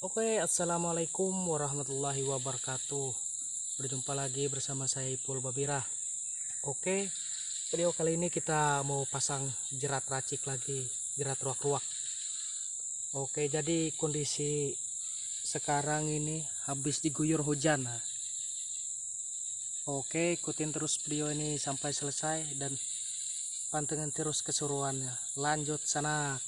Oke, assalamualaikum warahmatullahi wabarakatuh. Berjumpa lagi bersama saya Ipul Babira. Oke, video kali ini kita mau pasang jerat racik lagi, jerat ruak-ruak. Oke, jadi kondisi sekarang ini habis diguyur hujan. Oke, ikutin terus video ini sampai selesai dan pantengin terus keseruannya. Lanjut sana.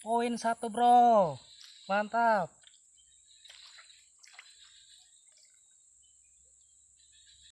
Poin satu bro, mantap.